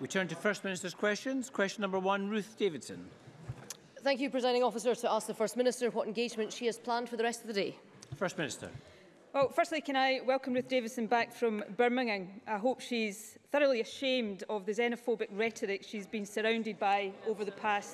We turn to First Minister's questions. Question number one, Ruth Davidson. Thank you, Presiding Officer, to ask the First Minister what engagement she has planned for the rest of the day. First Minister. Well, firstly, can I welcome Ruth Davidson back from Birmingham. I hope she's thoroughly ashamed of the xenophobic rhetoric she's been surrounded by over the past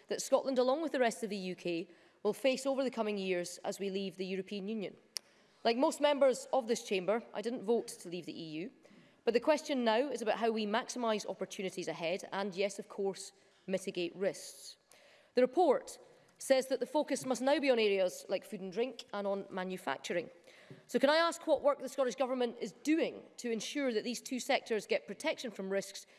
that Scotland, along with the rest of the UK, will face over the coming years as we leave the European Union. Like most members of this chamber, I didn't vote to leave the EU. But the question now is about how we maximise opportunities ahead and, yes, of course, mitigate risks. The report says that the focus must now be on areas like food and drink and on manufacturing. So can I ask what work the Scottish Government is doing to ensure that these two sectors get protection from risks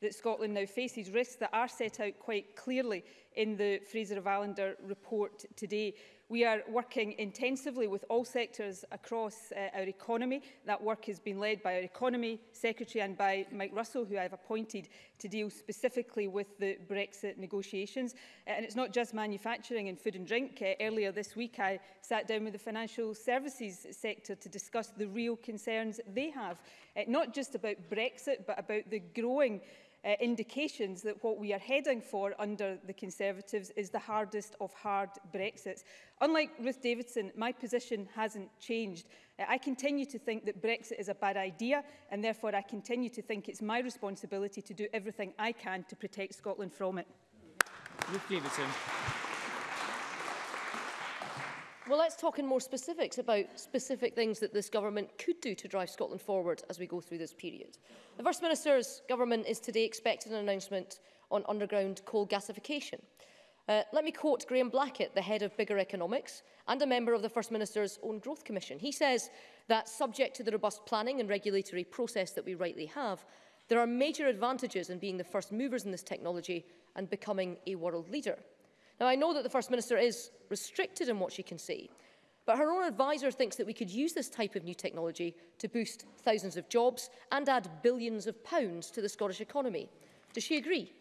that Scotland now faces, risks that are set out quite clearly in the Fraser of Allender report today. We are working intensively with all sectors across uh, our economy. That work has been led by our Economy Secretary and by Mike Russell, who I have appointed to deal specifically with the Brexit negotiations. Uh, and it's not just manufacturing and food and drink. Uh, earlier this week, I sat down with the financial services sector to discuss the real concerns they have, uh, not just about Brexit, but about the growing uh, indications that what we are heading for under the Conservatives is the hardest of hard Brexits. Unlike Ruth Davidson, my position hasn't changed. Uh, I continue to think that Brexit is a bad idea and therefore I continue to think it's my responsibility to do everything I can to protect Scotland from it. Ruth Davidson. Well, let's talk in more specifics about specific things that this government could do to drive Scotland forward as we go through this period. The First Minister's government is today expecting an announcement on underground coal gasification. Uh, let me quote Graham Blackett, the head of Bigger Economics and a member of the First Minister's own Growth Commission. He says that subject to the robust planning and regulatory process that we rightly have, there are major advantages in being the first movers in this technology and becoming a world leader. Now, I know that the First Minister is restricted in what she can say, but her own adviser thinks that we could use this type of new technology to boost thousands of jobs and add billions of pounds to the Scottish economy. Does she agree?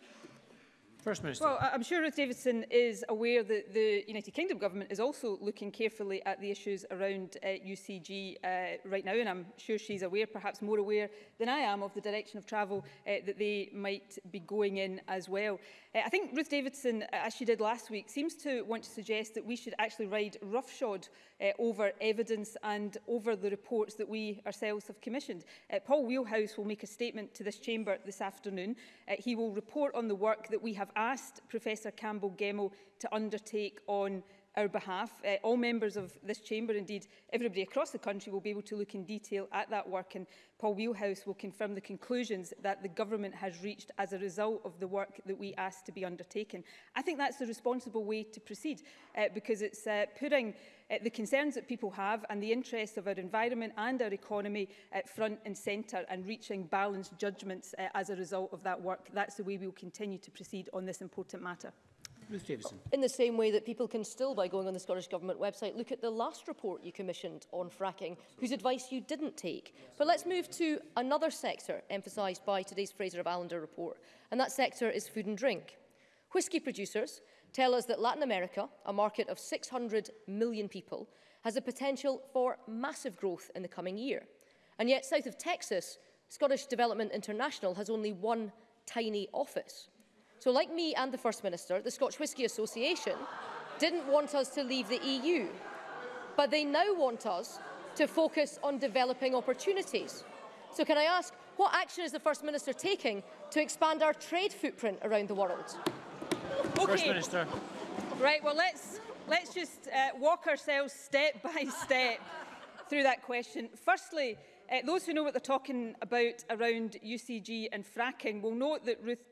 First Minister. Well, I'm sure Ruth Davidson is aware that the United Kingdom government is also looking carefully at the issues around uh, UCG uh, right now, and I'm sure she's aware, perhaps more aware than I am, of the direction of travel uh, that they might be going in as well. Uh, I think Ruth Davidson, as she did last week, seems to want to suggest that we should actually ride roughshod uh, over evidence and over the reports that we ourselves have commissioned. Uh, Paul Wheelhouse will make a statement to this chamber this afternoon. Uh, he will report on the work that we have asked Professor Campbell Gemmell to undertake on our behalf. Uh, all members of this chamber, indeed everybody across the country, will be able to look in detail at that work and Paul Wheelhouse will confirm the conclusions that the government has reached as a result of the work that we asked to be undertaken. I think that's the responsible way to proceed uh, because it's uh, putting uh, the concerns that people have and the interests of our environment and our economy uh, front and centre and reaching balanced judgments uh, as a result of that work. That's the way we will continue to proceed on this important matter. Ruth Davison. In the same way that people can still, by going on the Scottish Government website, look at the last report you commissioned on fracking, whose advice you didn't take. But let's move to another sector emphasised by today's Fraser of Allender report, and that sector is food and drink. Whisky producers tell us that Latin America, a market of 600 million people, has a potential for massive growth in the coming year. And yet, south of Texas, Scottish Development International has only one tiny office. So like me and the First Minister, the Scotch Whisky Association didn't want us to leave the EU, but they now want us to focus on developing opportunities. So can I ask, what action is the First Minister taking to expand our trade footprint around the world? Okay. First Minister. Right, well, let's, let's just uh, walk ourselves step by step through that question. Firstly, Uh, those who know what they're talking about around UCG and fracking will note that Ruth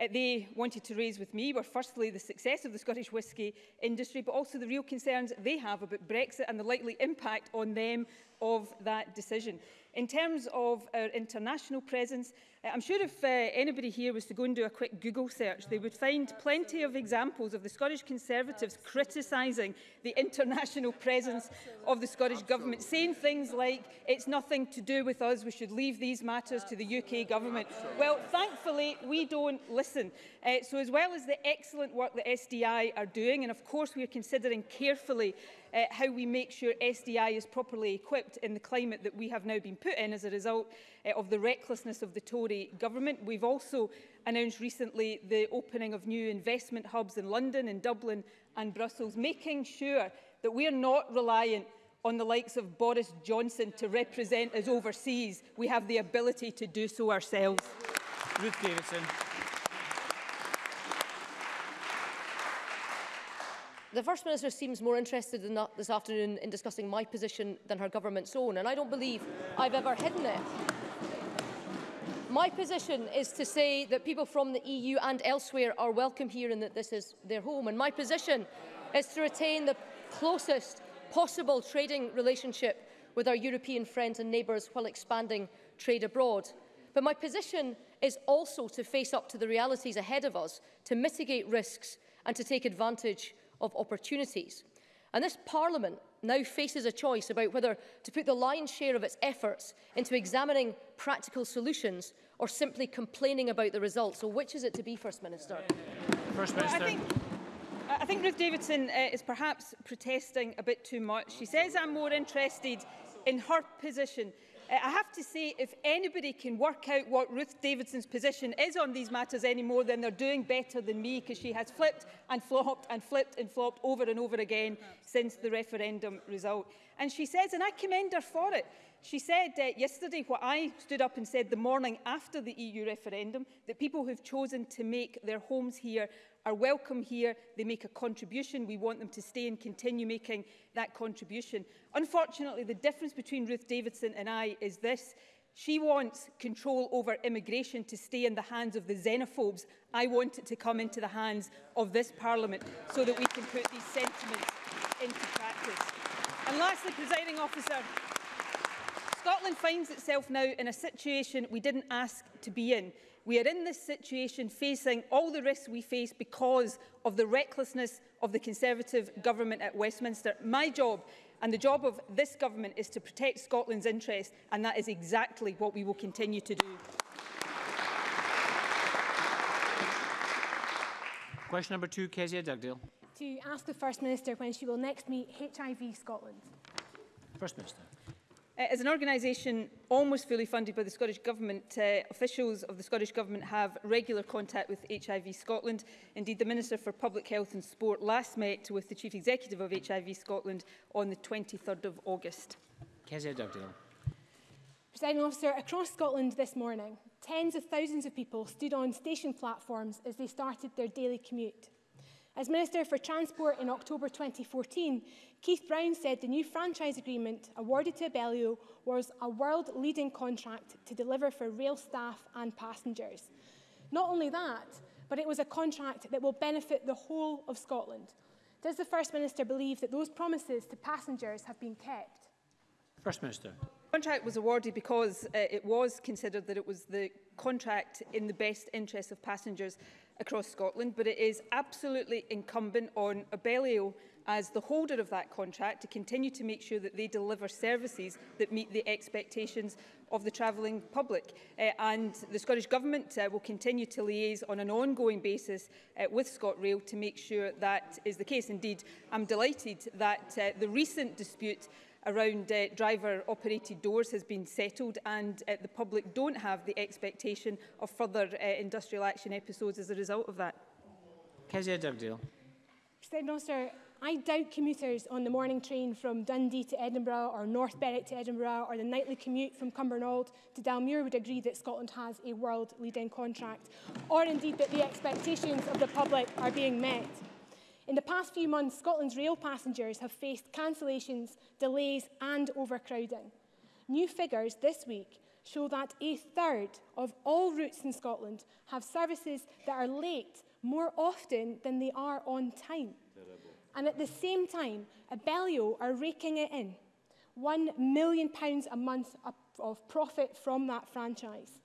uh, they wanted to raise with me were firstly the success of the Scottish whisky industry, but also the real concerns they have about Brexit and the likely impact on them of that decision. In terms of our international presence, eh, I'm sure if uh, anybody here was to go and do a quick Google search, they would find plenty of examples of the Scottish Conservatives criticising the international presence of the Scottish Absolutely. Government, saying things like, it's nothing to do with us, we should leave these matters to the UK Government. Absolutely. Well, thankfully, we don't listen. Uh, so as well as the excellent work that SDI are doing, and of course we are considering carefully uh, how we make sure SDI is properly equipped in the climate that we have now been put in as a result uh, of the recklessness of the Tory government. We've also announced recently the opening of new investment hubs in London, in Dublin and Brussels, making sure that we are not reliant on the likes of Boris Johnson to represent us overseas. We have the ability to do so ourselves. Ruth Davidson. The First Minister seems more interested in this afternoon in discussing my position than her government's own, and I don't believe I've ever hidden it. My position is to say that people from the EU and elsewhere are welcome here and that this is their home. And my position is to retain the closest possible trading relationship with our European friends and neighbours while expanding trade abroad. But my position is also to face up to the realities ahead of us, to mitigate risks and to take advantage of opportunities. And this Parliament now faces a choice about whether to put the lion's share of its efforts into examining practical solutions or simply complaining about the results. So which is it to be, First Minister? First Minister. Well, I think, I think Ruth Davidson uh, is perhaps protesting a bit too much. She says I'm more interested in her position Uh, I have to say, if anybody can work out what Ruth Davidson's position is on these matters any more, then they're doing better than me, because she has flipped and flopped and flipped and flopped over and over again since the referendum result. And she says, and I commend her for it, she said uh, yesterday what I stood up and said the morning after the EU referendum, that people who've chosen to make their homes here are welcome here. They make a contribution. We want them to stay and continue making that contribution. Unfortunately, the difference between Ruth Davidson and I is this. She wants control over immigration to stay in the hands of the xenophobes. I want it to come into the hands of this parliament so that we can put these sentiments into practice. And lastly, presiding officer, Scotland finds itself now in a situation we didn't ask to be in. We are in this situation facing all the risks we face because of the recklessness of the Conservative government at Westminster. My job and the job of this government is to protect Scotland's interests and that is exactly what we will continue to do. Question number two, Kezia Dugdale. To ask the First Minister when she will next meet HIV Scotland. First Minister. Eh, as an organisation almost fully funded by the Scottish Government, uh, officials of the Scottish Government have regular contact with HIV Scotland. Indeed, the Minister for Public Health and Sport last met with the Chief Executive of HIV Scotland on the 23rd of August. Kezia Dugdale. Presiding officer, across Scotland this morning, tens of thousands of people stood on station platforms as they started their daily commute. As Minister for Transport in October 2014, Keith Brown said the new franchise agreement awarded to Abellio was a world-leading contract to deliver for rail staff and passengers. Not only that, but it was a contract that will benefit the whole of Scotland. Does the First Minister believe that those promises to passengers have been kept? First Minister contract was awarded because uh, it was considered that it was the contract in the best interest of passengers across Scotland, but it is absolutely incumbent on Abellio as the holder of that contract to continue to make sure that they deliver services that meet the expectations of the travelling public. Uh, and the Scottish Government uh, will continue to liaise on an ongoing basis uh, with ScotRail to make sure that is the case. Indeed, I'm delighted that uh, the recent dispute around uh, driver-operated doors has been settled and uh, the public don't have the expectation of further uh, industrial action episodes as a result of that. Kezia Dugdale. Mr Minister, I doubt commuters on the morning train from Dundee to Edinburgh or North Berwick to Edinburgh or the nightly commute from Cumbernauld to Dalmuir would agree that Scotland has a world-leading contract or indeed that the expectations of the public are being met. In the past few months, Scotland's rail passengers have faced cancellations, delays and overcrowding. New figures this week show that a third of all routes in Scotland have services that are late more often than they are on time. Terrible. And at the same time, Abellio are raking it in. £1 million a month of profit from that franchise.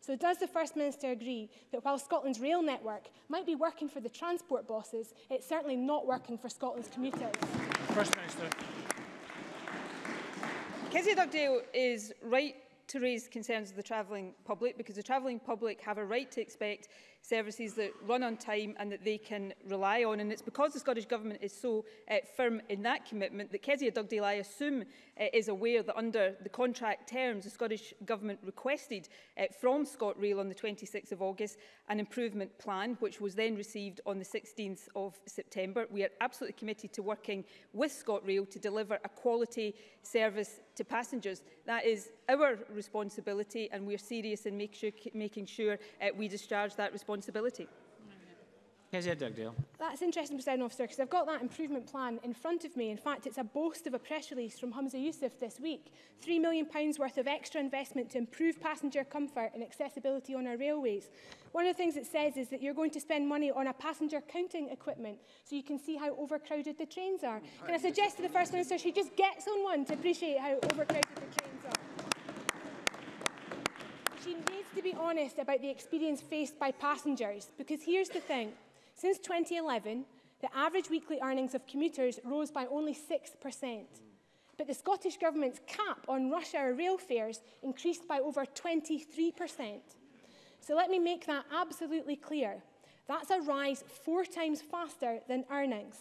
So does the First Minister agree that while Scotland's rail network might be working for the transport bosses, it's certainly not working for Scotland's commuters? First Minister. Kezia Dugdale is right to raise concerns of the travelling public because the travelling public have a right to expect services that run on time and that they can rely on. And it's because the Scottish Government is so uh, firm in that commitment that Kezia Dugdale, I assume, uh, is aware that under the contract terms, the Scottish Government requested uh, from ScotRail on the 26th of August an improvement plan, which was then received on the 16th of September. We are absolutely committed to working with ScotRail to deliver a quality service to passengers. That is our responsibility and we are serious in make sure, making sure uh, we discharge that responsibility responsibility. Kezia That's interesting, President Officer, because I've got that improvement plan in front of me. In fact, it's a boast of a press release from Humza Youssef this week. £3 million worth of extra investment to improve passenger comfort and accessibility on our railways. One of the things it says is that you're going to spend money on a passenger counting equipment so you can see how overcrowded the trains are. Can I suggest to the First Minister she just gets on one to appreciate how overcrowded the trains are? She needs to be honest about the experience faced by passengers, because here's the thing. Since 2011, the average weekly earnings of commuters rose by only 6%. But the Scottish Government's cap on rush hour rail fares increased by over 23%. So let me make that absolutely clear. That's a rise four times faster than earnings.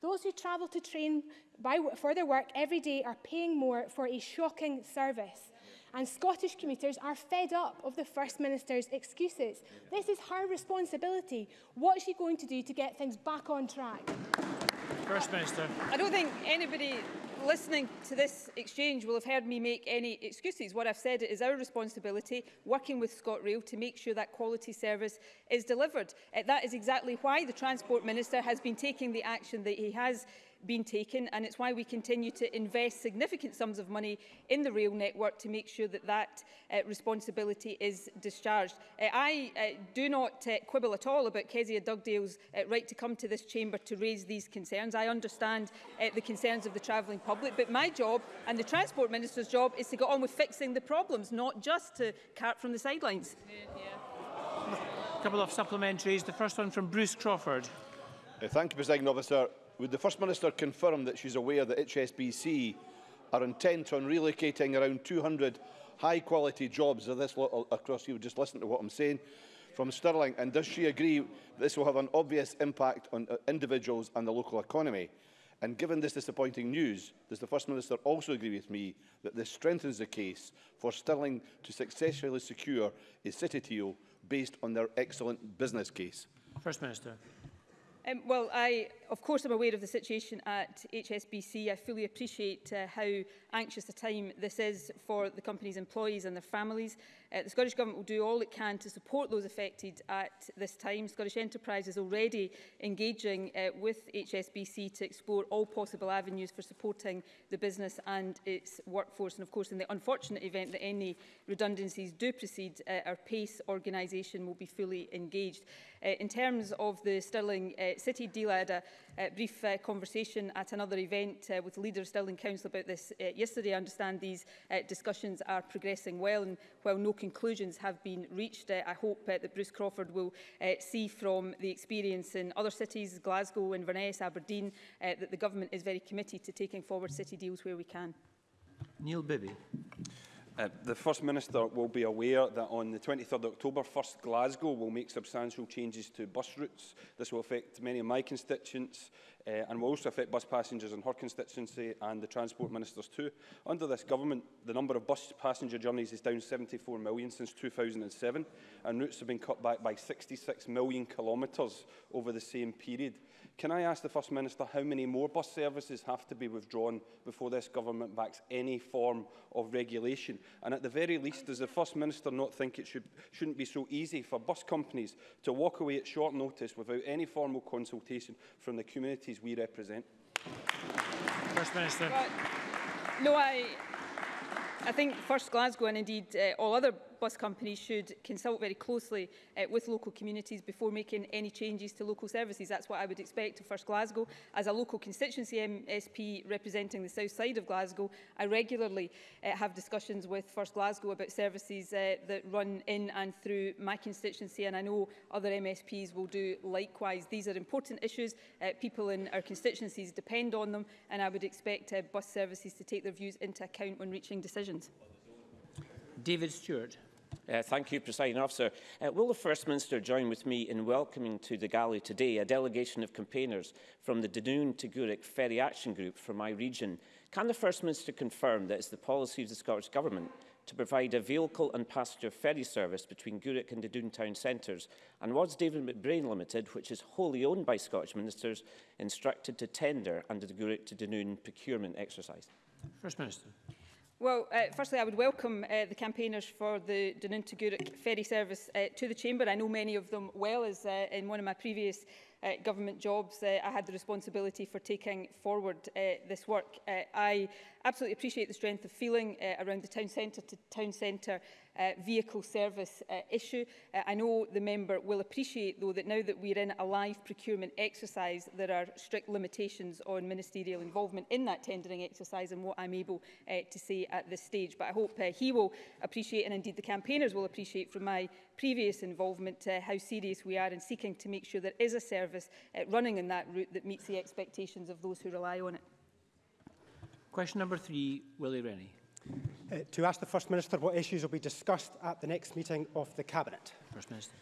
Those who travel to train by, for their work every day are paying more for a shocking service. And Scottish commuters are fed up of the First Minister's excuses. This is her responsibility. What is she going to do to get things back on track? First Minister. I don't think anybody listening to this exchange will have heard me make any excuses. What I've said is our responsibility, working with ScotRail, to make sure that quality service is delivered. Eh, that is exactly why the Transport Minister has been taking the action that he has been taken and it's why we continue to invest significant sums of money in the rail network to make sure that that uh, responsibility is discharged. Uh, I uh, do not uh, quibble at all about Kezia Dugdale's uh, right to come to this chamber to raise these concerns. I understand uh, the concerns of the travelling public but my job and the Transport Minister's job is to go on with fixing the problems not just to cart from the sidelines. A couple of supplementaries. The first one from Bruce Crawford. Uh, thank you, President Officer. Would the First Minister confirm that she's aware that HSBC are intent on relocating around 200 high-quality jobs of this across you? Just listen to what I'm saying from Stirling. And does she agree this will have an obvious impact on uh, individuals and the local economy? And given this disappointing news, does the First Minister also agree with me that this strengthens the case for Stirling to successfully secure a city deal based on their excellent business case? First Minister. Um, well, I, of course, I'm aware of the situation at HSBC. I fully appreciate uh, how anxious a time this is for the company's employees and their families. Uh, the Scottish Government will do all it can to support those affected at this time. Scottish Enterprise is already engaging uh, with HSBC to explore all possible avenues for supporting the business and its workforce. And, of course, in the unfortunate event that any redundancies do proceed, uh, our PACE organisation will be fully engaged. Uh, in terms of the Stirling uh, uh, City deal I had a, a brief uh, conversation at another event uh, with the leader of Stirling Council about this uh, yesterday. I understand these uh, discussions are progressing well and while no conclusions have been reached, uh, I hope uh, that Bruce Crawford will uh, see from the experience in other cities, Glasgow, Inverness, Aberdeen, uh, that the government is very committed to taking forward city deals where we can. Neil Bibby. Uh, the First Minister will be aware that on the 23rd October, First Glasgow will make substantial changes to bus routes. This will affect many of my constituents uh, and will also affect bus passengers in her constituency and the Transport Ministers too. Under this government, the number of bus passenger journeys is down 74 million since 2007, and routes have been cut back by 66 million kilometres over the same period. Can I ask the First Minister how many more bus services have to be withdrawn before this government backs any form of regulation? And at the very least, does the First Minister not think it should, shouldn't be so easy for bus companies to walk away at short notice without any formal consultation from the communities we represent. First Minister. No, I, I think first Glasgow and indeed uh, all other bus companies should consult very closely uh, with local communities before making any changes to local services. That's what I would expect of First Glasgow. As a local constituency MSP representing the south side of Glasgow, I regularly uh, have discussions with First Glasgow about services uh, that run in and through my constituency, and I know other MSPs will do likewise. These are important issues. Uh, people in our constituencies depend on them, and I would expect uh, bus services to take their views into account when reaching decisions. David Stewart. Uh, thank you, Presiding Officer. Uh, will the First Minister join with me in welcoming to the Gali today a delegation of campaigners from the Dunoon to Gurek Ferry Action Group for my region? Can the First Minister confirm that it's the policy of the Scottish Government to provide a vehicle and passenger ferry service between Gurek and Dunoon town centres? And was David McBrain Limited, which is wholly owned by Scottish ministers, instructed to tender under the Gurek to Dunoon procurement exercise? First Minister. Well, uh, firstly, I would welcome uh, the campaigners for the Dunin ferry service uh, to the Chamber. I know many of them well, as uh, in one of my previous uh, government jobs, uh, I had the responsibility for taking forward uh, this work. Uh, I absolutely appreciate the strength of feeling uh, around the town centre to town centre uh, vehicle service uh, issue. Uh, I know the member will appreciate, though, that now that we're in a live procurement exercise, there are strict limitations on ministerial involvement in that tendering exercise and what I'm able uh, to say at this stage. But I hope uh, he will appreciate, and indeed the campaigners will appreciate from my previous involvement uh, how serious we are in seeking to make sure there is a service uh, running in that route that meets the expectations of those who rely on it. Question number three, Willie Rennie. Uh, to ask the First Minister what issues will be discussed at the next meeting of the Cabinet. First Minister.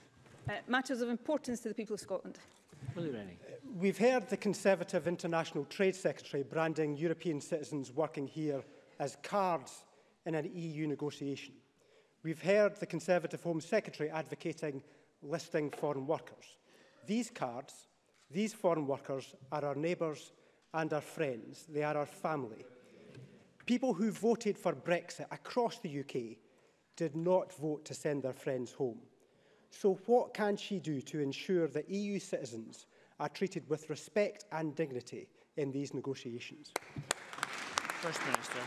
Uh, matters of importance to the people of Scotland. Willie Rennie. Uh, we've heard the Conservative International Trade Secretary branding European citizens working here as cards in an EU negotiation. We've heard the Conservative Home Secretary advocating listing foreign workers. These cards, these foreign workers, are our neighbours and our friends. They are our family. People who voted for Brexit across the UK did not vote to send their friends home. So what can she do to ensure that EU citizens are treated with respect and dignity in these negotiations? First Minister.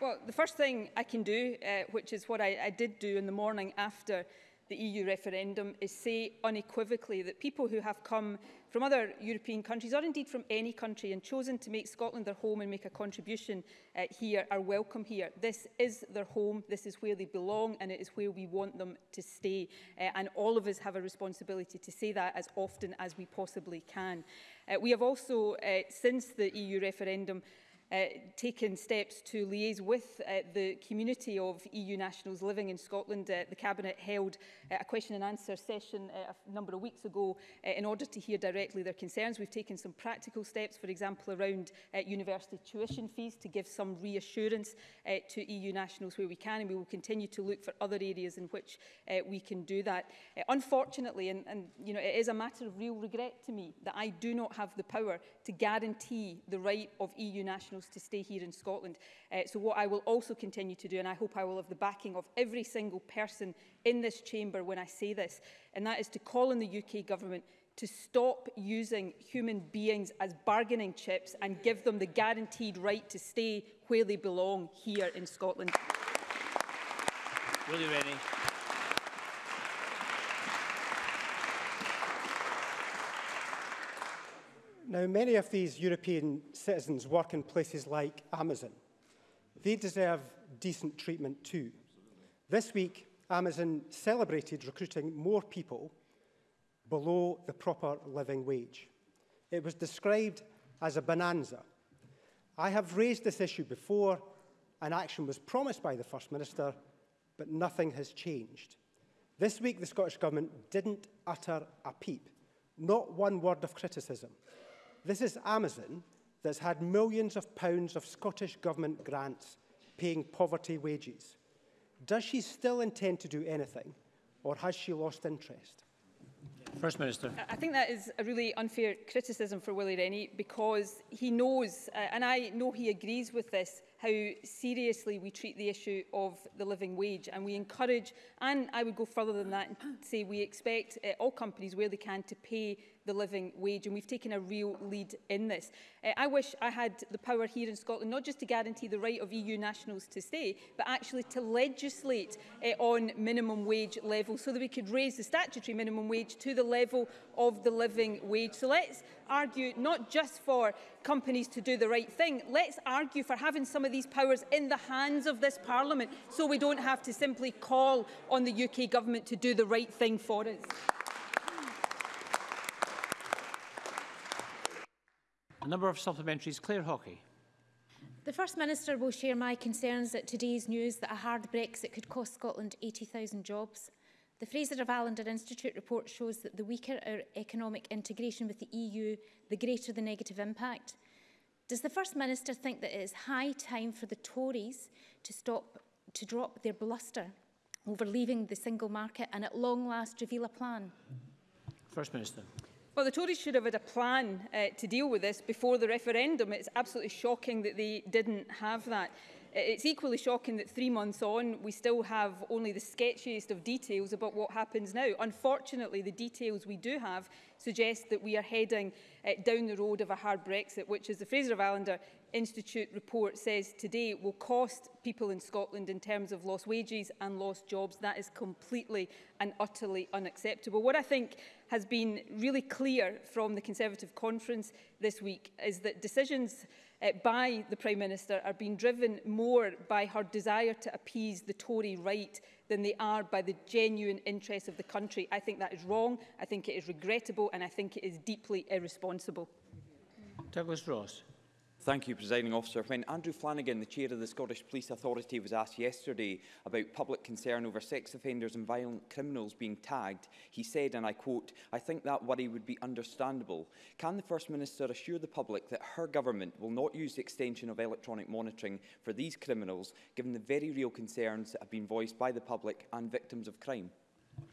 Well, the first thing I can do, uh, which is what I, I did do in the morning after the EU referendum, is say unequivocally that people who have come from other European countries, or indeed from any country, and chosen to make Scotland their home and make a contribution uh, here are welcome here. This is their home, this is where they belong, and it is where we want them to stay. Uh, and all of us have a responsibility to say that as often as we possibly can. Uh, we have also, uh, since the EU referendum, uh, taken steps to liaise with uh, the community of EU nationals living in Scotland. Uh, the Cabinet held uh, a question and answer session uh, a number of weeks ago uh, in order to hear directly their concerns. We've taken some practical steps, for example, around uh, university tuition fees to give some reassurance uh, to EU nationals where we can, and we will continue to look for other areas in which uh, we can do that. Uh, unfortunately, and, and you know, it is a matter of real regret to me that I do not have the power to guarantee the right of EU nationals to stay here in Scotland. Uh, so what I will also continue to do, and I hope I will have the backing of every single person in this chamber when I say this, and that is to call on the UK government to stop using human beings as bargaining chips and give them the guaranteed right to stay where they belong here in Scotland. you, Rennie. Now, many of these European citizens work in places like Amazon. They deserve decent treatment too. This week, Amazon celebrated recruiting more people below the proper living wage. It was described as a bonanza. I have raised this issue before, an action was promised by the First Minister, but nothing has changed. This week, the Scottish Government didn't utter a peep, not one word of criticism. This is Amazon that's had millions of pounds of Scottish Government grants paying poverty wages. Does she still intend to do anything, or has she lost interest? First Minister. I think that is a really unfair criticism for Willie Rennie because he knows, uh, and I know he agrees with this, how seriously we treat the issue of the living wage. And we encourage, and I would go further than that and say we expect uh, all companies where they can to pay the living wage and we've taken a real lead in this. Uh, I wish I had the power here in Scotland not just to guarantee the right of EU nationals to stay but actually to legislate uh, on minimum wage level so that we could raise the statutory minimum wage to the level of the living wage. So let's argue not just for companies to do the right thing, let's argue for having some of these powers in the hands of this Parliament so we don't have to simply call on the UK Government to do the right thing for us. A number of supplementaries. Claire Hockey. The First Minister will share my concerns at today's news that a hard Brexit could cost Scotland 80,000 jobs. The Fraser of Allender Institute report shows that the weaker our er, economic integration with the EU, the greater the negative impact. Does the First Minister think that it is high time for the Tories to, stop, to drop their bluster over leaving the single market and at long last reveal a plan? First Minister. Well, the Tories should have had a plan uh, to deal with this before the referendum. It's absolutely shocking that they didn't have that. It's equally shocking that three months on, we still have only the sketchiest of details about what happens now. Unfortunately, the details we do have suggest that we are heading uh, down the road of a hard Brexit, which, as the Fraser of Allender Institute report says today will cost people in Scotland in terms of lost wages and lost jobs. That is completely and utterly unacceptable. What I think has been really clear from the Conservative conference this week is that decisions uh, by the Prime Minister are being driven more by her desire to appease the Tory right than they are by the genuine interests of the country. I think that is wrong, I think it is regrettable and I think it is deeply irresponsible. Douglas Ross. Thank you, Presiding Officer. When Andrew Flanagan, the Chair of the Scottish Police Authority, was asked yesterday about public concern over sex offenders and violent criminals being tagged, he said, and I quote, I think that worry would be understandable. Can the First Minister assure the public that her government will not use the extension of electronic monitoring for these criminals, given the very real concerns that have been voiced by the public and victims of crime?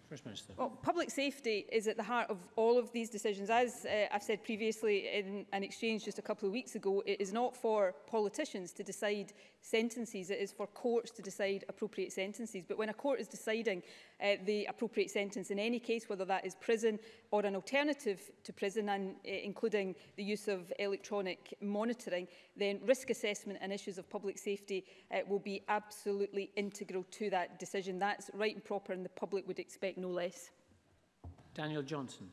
First Well, public safety is at the heart of all of these decisions. As uh, I've said previously in an exchange just a couple of weeks ago, it is not for politicians to decide sentences. It is for courts to decide appropriate sentences. But when a court is deciding uh, the appropriate sentence in any case, whether that is prison or an alternative to prison, and uh, including the use of electronic monitoring, then risk assessment and issues of public safety uh, will be absolutely integral to that decision. That's right and proper, and the public would expect no less. Daniel Johnson.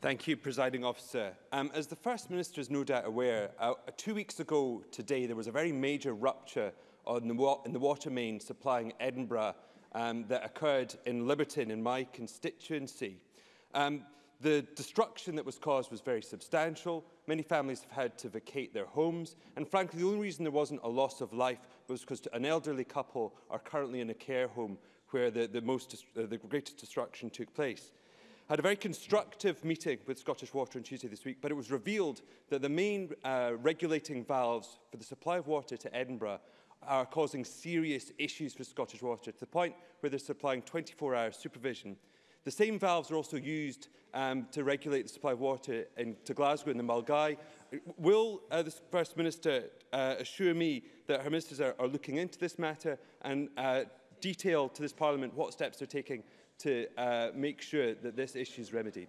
Thank you, Presiding Officer. Um, as the First Minister is no doubt aware, uh, two weeks ago today there was a very major rupture on the in the water main supplying Edinburgh um, that occurred in Liberton in my constituency. Um, the destruction that was caused was very substantial. Many families have had to vacate their homes. And frankly, the only reason there wasn't a loss of life was because an elderly couple are currently in a care home where the, the, most, uh, the greatest destruction took place. had a very constructive meeting with Scottish Water on Tuesday this week, but it was revealed that the main uh, regulating valves for the supply of water to Edinburgh are causing serious issues for Scottish Water to the point where they're supplying 24-hour supervision. The same valves are also used um, to regulate the supply of water in, to Glasgow and the Mulgai. Will uh, the First Minister uh, assure me that her ministers are, are looking into this matter and uh, detail to this Parliament what steps they're taking to uh, make sure that this issue is remedied.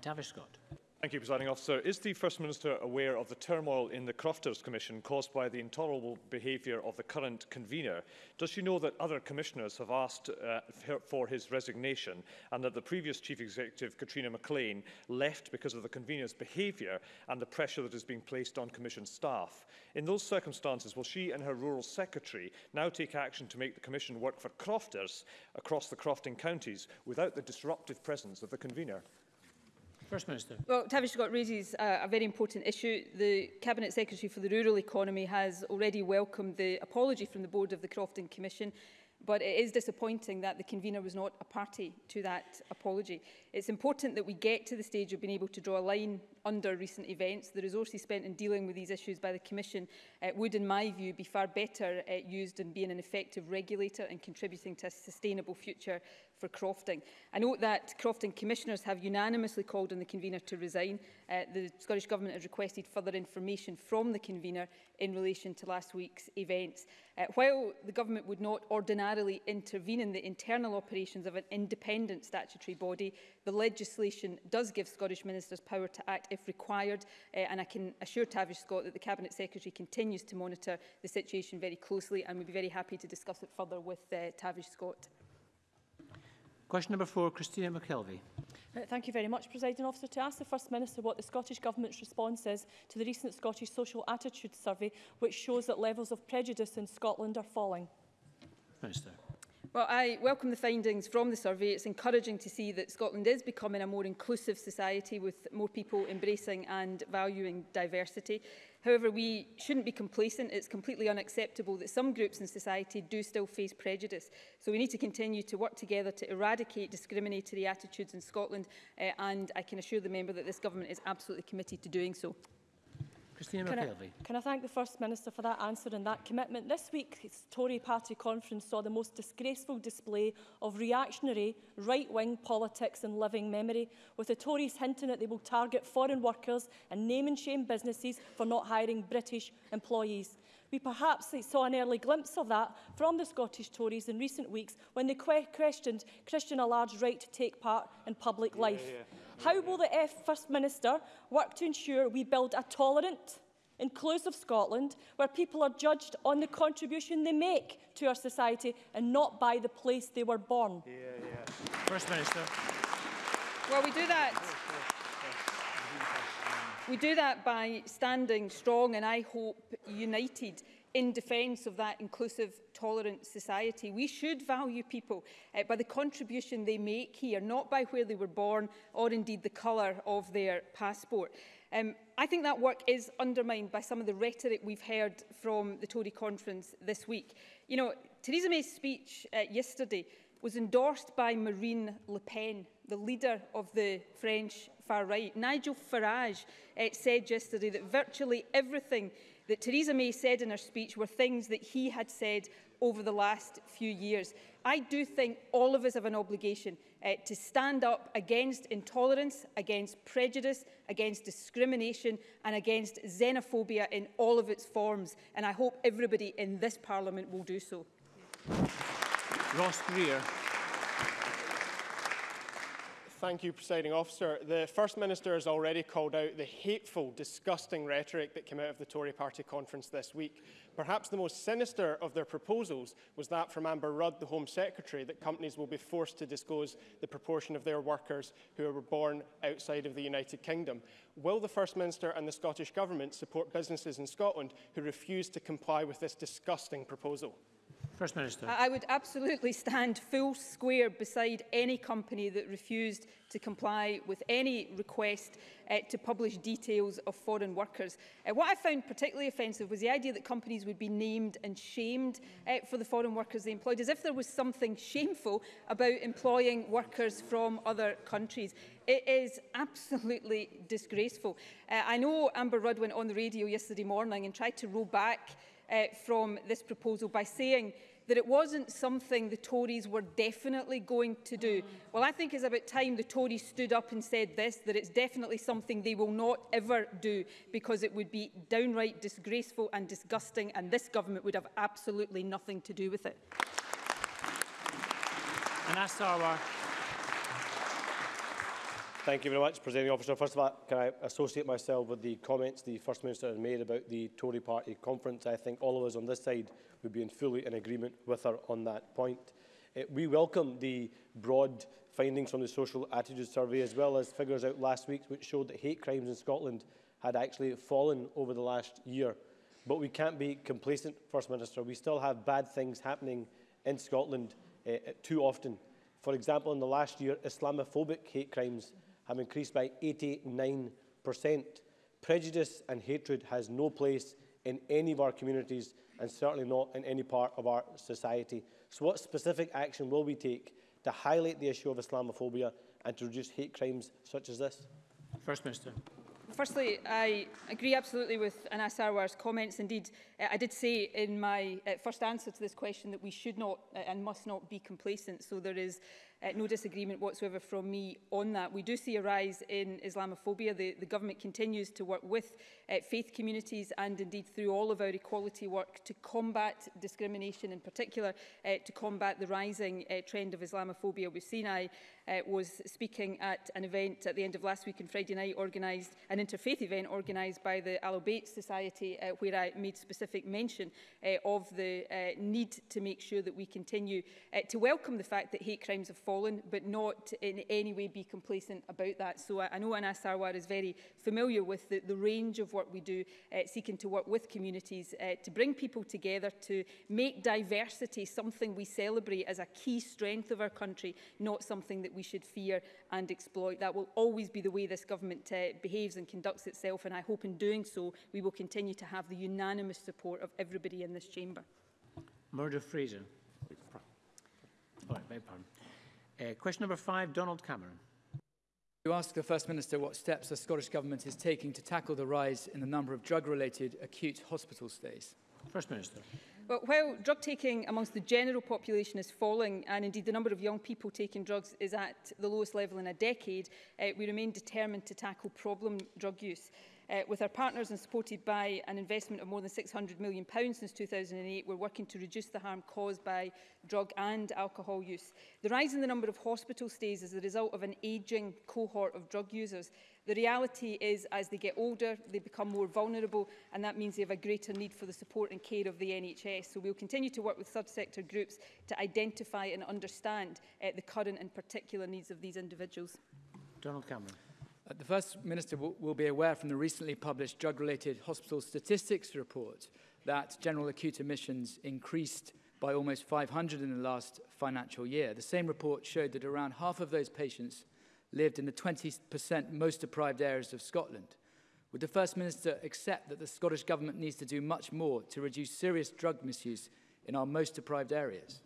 Tavish Scott. Thank you, Presiding Officer. Is the First Minister aware of the turmoil in the Crofters Commission caused by the intolerable behaviour of the current convener? Does she know that other commissioners have asked uh, for his resignation and that the previous Chief Executive, Katrina MacLean, left because of the convener's behaviour and the pressure that is being placed on Commission staff? In those circumstances, will she and her Rural Secretary now take action to make the Commission work for Crofters across the Crofting counties without the disruptive presence of the convener? First Minister. Well, Tavish Scott raises uh, a very important issue. The Cabinet Secretary for the Rural Economy has already welcomed the apology from the Board of the Crofton Commission but it is disappointing that the convener was not a party to that apology. It's important that we get to the stage of being able to draw a line under recent events. The resources spent in dealing with these issues by the Commission uh, would, in my view, be far better uh, used in being an effective regulator and contributing to a sustainable future for crofting. I note that crofting commissioners have unanimously called on the convener to resign. Uh, the Scottish Government has requested further information from the convener in relation to last week's events. Uh, while the Government would not ordinarily intervene in the internal operations of an independent statutory body, The legislation does give Scottish ministers power to act if required, uh, and I can assure Tavish Scott that the Cabinet Secretary continues to monitor the situation very closely and we'd be very happy to discuss it further with uh, Tavish Scott. Question number four, Christina McKelvey. Uh, thank you very much, Presiding Officer. To ask the First Minister what the Scottish Government's response is to the recent Scottish Social Attitude Survey, which shows that levels of prejudice in Scotland are falling. Minister. Well, I welcome the findings from the survey. It's encouraging to see that Scotland is becoming a more inclusive society with more people embracing and valuing diversity. However, we shouldn't be complacent. It's completely unacceptable that some groups in society do still face prejudice. So we need to continue to work together to eradicate discriminatory attitudes in Scotland. Uh, and I can assure the member that this government is absolutely committed to doing so. Christina can McKelvey. I, can I thank the First Minister for that answer and that commitment? This week's Tory party conference saw the most disgraceful display of reactionary right-wing politics in living memory, with the Tories hinting that they will target foreign workers and name and shame businesses for not hiring British employees. We perhaps saw an early glimpse of that from the Scottish Tories in recent weeks when they que questioned Christian Allard's right to take part in public yeah, life. Yeah. How will the F First Minister work to ensure we build a tolerant, inclusive Scotland where people are judged on the contribution they make to our society and not by the place they were born? Yeah, yeah. First Minister. Well, we do that We do that by standing strong and I hope united in defence of that inclusive, tolerant society. We should value people uh, by the contribution they make here, not by where they were born or indeed the colour of their passport. Um, I think that work is undermined by some of the rhetoric we've heard from the Tory conference this week. You know, Theresa May's speech uh, yesterday was endorsed by Marine Le Pen the leader of the French far right. Nigel Farage uh, said yesterday that virtually everything that Theresa May said in her speech were things that he had said over the last few years. I do think all of us have an obligation uh, to stand up against intolerance, against prejudice, against discrimination and against xenophobia in all of its forms. And I hope everybody in this Parliament will do so. Ross Greer. Thank you, Presiding Officer. The First Minister has already called out the hateful, disgusting rhetoric that came out of the Tory party conference this week. Perhaps the most sinister of their proposals was that from Amber Rudd, the Home Secretary, that companies will be forced to disclose the proportion of their workers who were born outside of the United Kingdom. Will the First Minister and the Scottish Government support businesses in Scotland who refuse to comply with this disgusting proposal? First Minister. I would absolutely stand full square beside any company that refused to comply with any request uh, to publish details of foreign workers. Uh, what I found particularly offensive was the idea that companies would be named and shamed uh, for the foreign workers they employed, as if there was something shameful about employing workers from other countries. It is absolutely disgraceful. Uh, I know Amber Rudd went on the radio yesterday morning and tried to roll back uh, from this proposal by saying that it wasn't something the Tories were definitely going to do. Well, I think it's about time the Tories stood up and said this, that it's definitely something they will not ever do because it would be downright disgraceful and disgusting and this government would have absolutely nothing to do with it. And that's our Thank you very much, Presiding Officer. First of all, can I associate myself with the comments the First Minister has made about the Tory party conference? I think all of us on this side would be in fully in agreement with her on that point. Uh, we welcome the broad findings from the Social Attitudes Survey, as well as figures out last week which showed that hate crimes in Scotland had actually fallen over the last year. But we can't be complacent, First Minister. We still have bad things happening in Scotland uh, too often. For example, in the last year, Islamophobic hate crimes have increased by 89%. Prejudice and hatred has no place in any of our communities and certainly not in any part of our society. So what specific action will we take to highlight the issue of Islamophobia and to reduce hate crimes such as this? First Minister. Firstly, I agree absolutely with Anas Sarwar's comments. Indeed, eh, I did say in my eh, first answer to this question that we should not eh, and must not be complacent. So there is uh, no disagreement whatsoever from me on that. We do see a rise in Islamophobia. The, the government continues to work with uh, faith communities and indeed through all of our equality work to combat discrimination in particular, uh, to combat the rising uh, trend of Islamophobia. We've seen I uh, was speaking at an event at the end of last week on Friday night organised, an interfaith event organised by the Al Bayt Society uh, where I made specific mention uh, of the uh, need to make sure that we continue uh, to welcome the fact that hate crimes have fallen fallen, but not in any way be complacent about that. So I, know Anas Sarwar is very familiar with the, the range of what we do, uh, seeking to work with communities, uh, to bring people together, to make diversity something we celebrate as a key strength of our country, not something that we should fear and exploit. That will always be the way this government uh, behaves and conducts itself, and I hope in doing so we will continue to have the unanimous support of everybody in this chamber. Murder Fraser. All right, beg pardon. Uh, question number five, Donald Cameron. You ask the First Minister what steps the Scottish Government is taking to tackle the rise in the number of drug-related acute hospital stays. First Minister. Well, while drug taking amongst the general population is falling and indeed the number of young people taking drugs is at the lowest level in a decade, uh, we remain determined to tackle problem drug use. Uh, with our partners and supported by an investment of more than £600 million since 2008, we're working to reduce the harm caused by drug and alcohol use. The rise in the number of hospital stays is the result of an ageing cohort of drug users. The reality is, as they get older, they become more vulnerable, and that means they have a greater need for the support and care of the NHS. So we'll continue to work with subsector groups to identify and understand uh, the current and particular needs of these individuals. Donald Cameron. Uh, the First Minister will be aware from the recently published drug-related hospital statistics report that general acute admissions increased by almost 500 in the last financial year. The same report showed that around half of those patients lived in the 20% most deprived areas of Scotland. Would the First Minister accept that the Scottish Government needs to do much more to reduce serious drug misuse in our most deprived areas?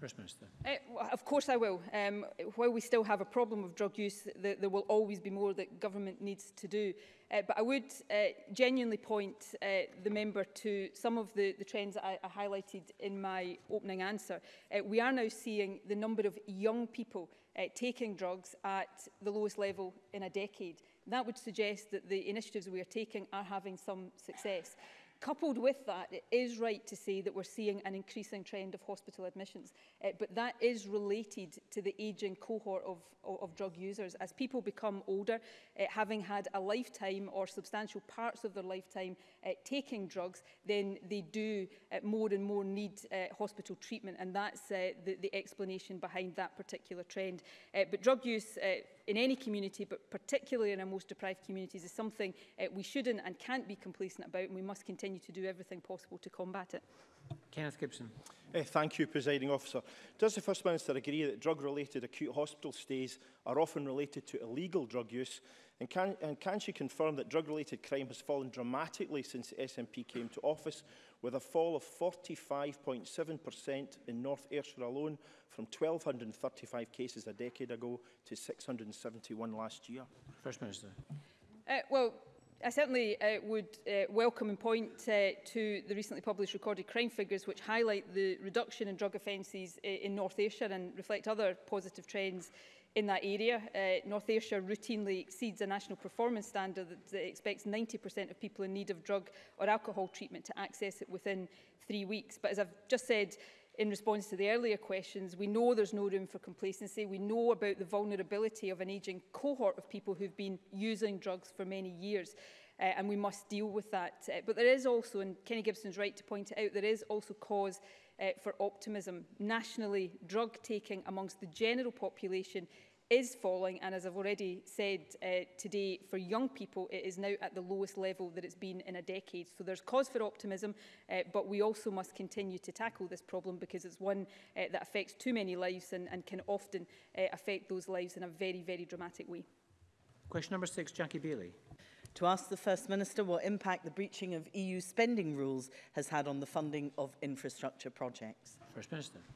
First Minister. Uh, eh, of course I will. Um, while we still have a problem of drug use, th there will always be more that government needs to do. Uh, but I would uh, genuinely point uh, the member to some of the, the trends that I, I highlighted in my opening answer. Uh, we are now seeing the number of young people uh, taking drugs at the lowest level in a decade. That would suggest that the initiatives we are taking are having some success. Coupled with that, it is right to say that we're seeing an increasing trend of hospital admissions, uh, but that is related to the ageing cohort of, of, of drug users. As people become older, uh, having had a lifetime or substantial parts of their lifetime uh, taking drugs, then they do uh, more and more need uh, hospital treatment, and that's uh, the, the explanation behind that particular trend. Uh, but drug use uh, in any community, but particularly in our most deprived communities, is something uh, we shouldn't and can't be complacent about, and we must continue to do everything possible to combat it. Kenneth Gibson. Uh, thank you, Presiding Officer. Does the First Minister agree that drug-related acute hospital stays are often related to illegal drug use And can, and can she confirm that drug-related crime has fallen dramatically since the SNP came to office, with a fall of 45.7% in North Ayrshire alone, from 1,235 cases a decade ago to 671 last year? First Minister. Uh, well, I certainly uh, would uh, welcome and point uh, to the recently published recorded crime figures which highlight the reduction in drug offences uh, in North Ayrshire and reflect other positive trends in that area. Uh, North Ayrshire routinely exceeds a national performance standard that, expects 90% of people in need of drug or alcohol treatment to access it within three weeks. But as I've just said, in response to the earlier questions, we know there's no room for complacency. We know about the vulnerability of an ageing cohort of people who've been using drugs for many years. Uh, and we must deal with that. Uh, but there is also, and Kenny Gibson's right to point it out, there is also cause uh, for optimism. Nationally, drug taking amongst the general population is falling and as I've already said uh, today for young people it is now at the lowest level that it's been in a decade so there's cause for optimism uh, but we also must continue to tackle this problem because it's one uh, that affects too many lives and, and can often uh, affect those lives in a very very dramatic way. Question number six Jackie Bailey to ask the First Minister what impact the breaching of EU spending rules has had on the funding of infrastructure projects. First Minister.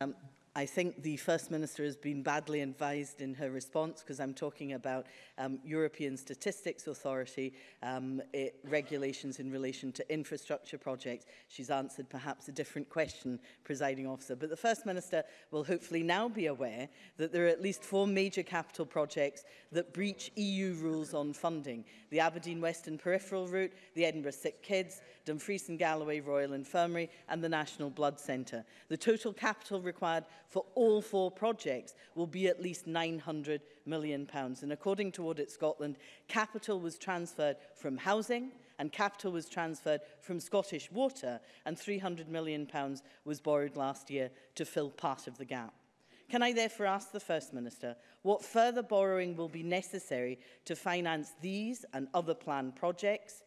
Um, I think the First Minister has been badly advised in her response because I'm talking about um, European Statistics Authority um, it, regulations in relation to infrastructure projects. She's answered perhaps a different question, presiding officer. But the First Minister will hopefully now be aware that there are at least four major capital projects that breach EU rules on funding. The Aberdeen Western Peripheral Route, the Edinburgh Sick Kids, Dumfries and Galloway Royal Infirmary and the National Blood Centre. The total capital required for all four projects will be at least £900 million. And according to Audit Scotland, capital was transferred from housing, and capital was transferred from Scottish Water and £300 million pounds was borrowed last year to fill part of the gap. Can I therefore ask the First Minister what further borrowing will be necessary to finance these and other planned projects?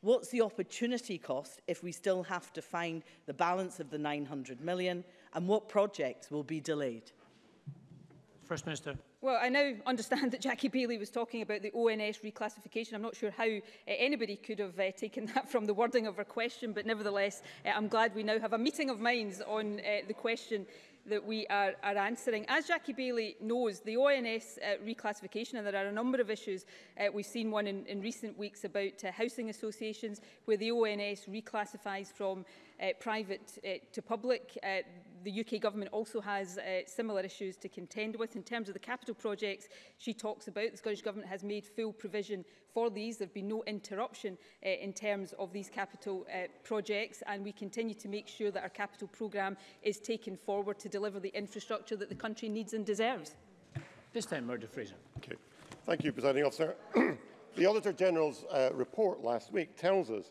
What's the opportunity cost if we still have to find the balance of the 900 million and what projects will be delayed? First Minister. Well, I now understand that Jackie Bailey was talking about the ONS reclassification. I'm not sure how uh, anybody could have uh, taken that from the wording of her question, but nevertheless, uh, I'm glad we now have a meeting of minds on uh, the question that we are, are answering. As Jackie Bailey knows, the ONS uh, reclassification, and there are a number of issues, uh, we've seen one in, in recent weeks about uh, housing associations, where the ONS reclassifies from uh, private uh, to public. Uh, the UK government also has uh, similar issues to contend with. In terms of the capital projects she talks about, the Scottish Government has made full provision for these. There have been no interruption uh, in terms of these capital uh, projects and we continue to make sure that our capital programme is taken forward to deliver the infrastructure that the country needs and deserves. This time, Murdo Fraser. Okay. Thank you, Presiding Officer. the Auditor General's uh, report last week tells us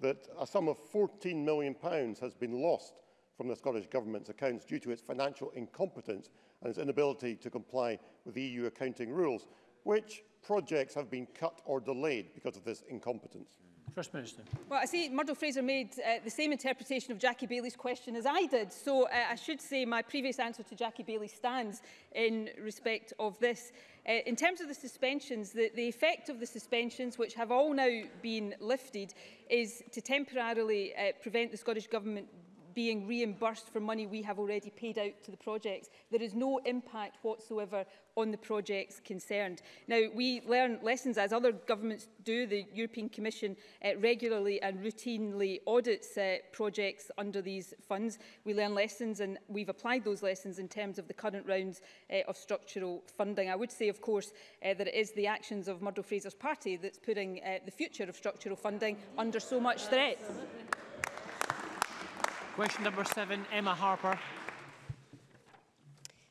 that a sum of £14 million has been lost from the Scottish Government's accounts due to its financial incompetence and its inability to comply with the EU accounting rules. Which projects have been cut or delayed because of this incompetence? First Minister. Well, I see Murdo Fraser made uh, the same interpretation of Jackie Bailey's question as I did, so uh, I should say my previous answer to Jackie Bailey stands in respect of this. Uh, in terms of the suspensions, the, the effect of the suspensions, which have all now been lifted, is to temporarily uh, prevent the Scottish Government being reimbursed for money we have already paid out to the projects. There is no impact whatsoever on the projects concerned. Now, we learn lessons, as other governments do. The European Commission uh, regularly and routinely audits uh, projects under these funds. We learn lessons and we've applied those lessons in terms of the current rounds uh, of structural funding. I would say, of course, uh, that it is the actions of Murdo Fraser's party that's putting uh, the future of structural funding under so much threat. Question number seven, Emma Harper.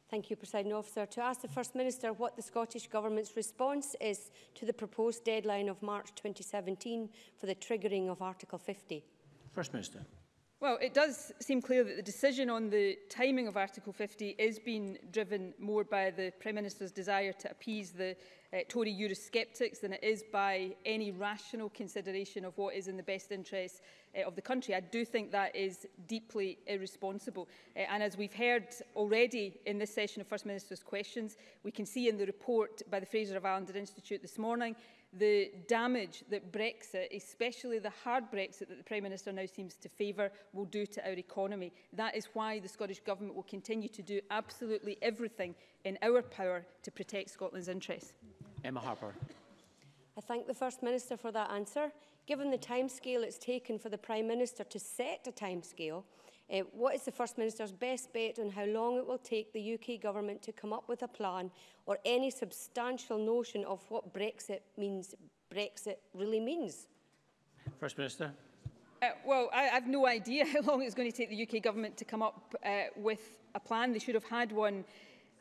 Thank you, President Officer. To ask the First Minister what the Scottish Government's response is to the proposed deadline of March 2017 for the triggering of Article 50. First Minister. Well, it does seem clear that the decision on the timing of Article 50 is being driven more by the Prime Minister's desire to appease the uh, Tory Eurosceptics than it is by any rational consideration of what is in the best interest uh, of the country. I do think that is deeply irresponsible. Uh, and as we've heard already in this session of First Minister's questions, we can see in the report by the Fraser of Allender Institute this morning the damage that Brexit, especially the hard Brexit that the Prime Minister now seems to favour, will do to our economy. That is why the Scottish Government will continue to do absolutely everything in our power to protect Scotland's interests. Emma Harper. I thank the First Minister for that answer. Given the timescale it's taken for the Prime Minister to set a timescale, uh, what is the First Minister's best bet on how long it will take the UK Government to come up with a plan or any substantial notion of what Brexit means, Brexit really means? First Minister. Uh, well, I, I've no idea how long it's going to take the UK Government to come up uh, with a plan. They should have had one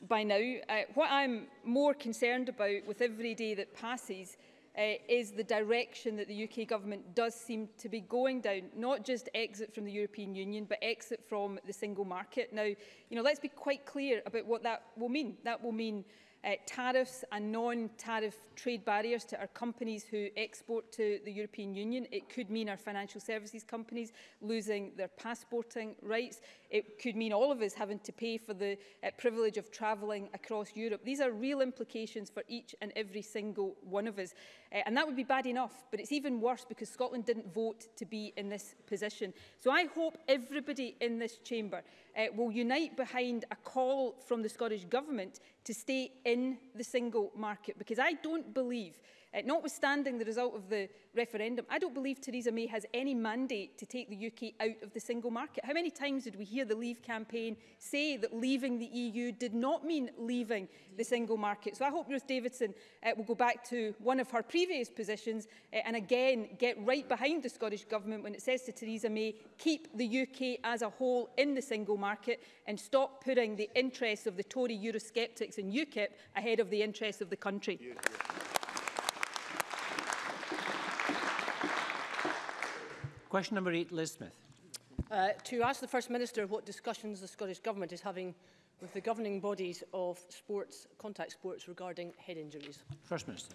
by now. Uh, what I'm more concerned about with every day that passes uh, is the direction that the UK government does seem to be going down, not just exit from the European Union, but exit from the single market. Now, you know, let's be quite clear about what that will mean. That will mean uh, tariffs and non-tariff trade barriers to our companies who export to the European Union. It could mean our financial services companies losing their passporting rights. It could mean all of us having to pay for the uh, privilege of travelling across Europe. These are real implications for each and every single one of us. Uh, and that would be bad enough, but it's even worse because Scotland didn't vote to be in this position. So I hope everybody in this chamber uh, will unite behind a call from the Scottish Government to stay in the single market. Because I don't believe Uh, notwithstanding the result of the referendum, I don't believe Theresa May has any mandate to take the UK out of the single market. How many times did we hear the Leave campaign say that leaving the EU did not mean leaving the single market? So I hope Ruth Davidson uh, will go back to one of her previous positions uh, and again get right behind the Scottish Government when it says to Theresa May, keep the UK as a whole in the single market and stop putting the interests of the Tory Eurosceptics and UKIP ahead of the interests of the country. Yeah, yeah. Question number eight, Liz Smith. Uh, to ask the First Minister what discussions the Scottish Government is having with the governing bodies of sports, contact sports regarding head injuries. First Minister.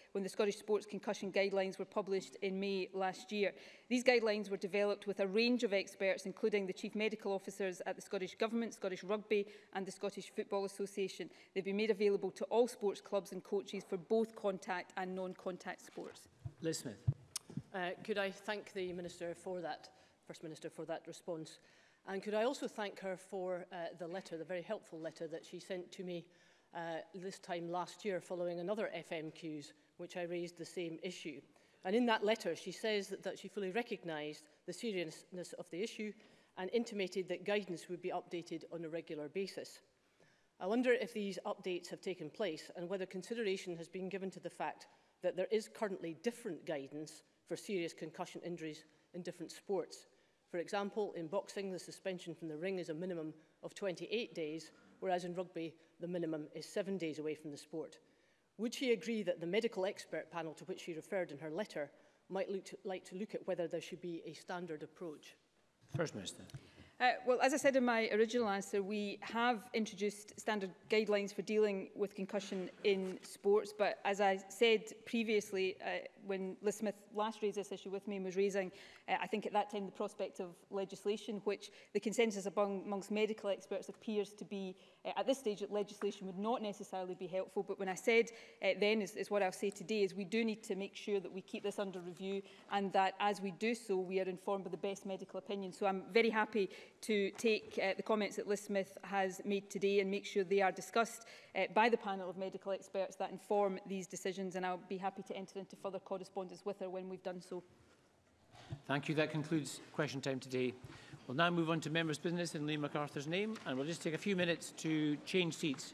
when the Scottish Sports Concussion Guidelines were published in May last year. These guidelines were developed with a range of experts, including the Chief Medical Officers at the Scottish Government, Scottish Rugby and the Scottish Football Association. They've been made available to all sports clubs and coaches coaches for both contact and non-contact sports. Liz Smith. Uh, could I thank the Minister for that, First Minister, for that response? And could I also thank her for uh, the letter, the very helpful letter that she sent to me uh, this time last year following another FMQs, which I raised the same issue. And in that letter, she says that, that she fully recognised the seriousness of the issue and intimated that guidance would be updated on a regular basis. I wonder if these updates have taken place and whether consideration has been given to the fact that there is currently different guidance for serious concussion injuries in different sports. For example, in boxing, the suspension from the ring is a minimum of 28 days, whereas in rugby, the minimum is seven days away from the sport. Would she agree that the medical expert panel to which she referred in her letter might to, like to look at whether there should be a standard approach? First Minister. Uh, well, as I said in my original answer, we have introduced standard guidelines for dealing with concussion in sports, but as I said previously, uh, when Liz Smith last raised this issue with me and was raising, uh, I think at that time the prospect of legislation, which the consensus among, amongst medical experts appears to be uh, at this stage that legislation would not necessarily be helpful. But when I said uh, then is, is what I'll say today is we do need to make sure that we keep this under review and that as we do so, we are informed by the best medical opinion. So I'm very happy to take uh, the comments that Liz Smith has made today and make sure they are discussed uh, by the panel of medical experts that inform these decisions and I'll be happy to enter into further correspondence with her when we've done so. Thank you. That concludes question time today. We'll now move on to members' business in Liam MacArthur's name and we'll just take a few minutes to change seats.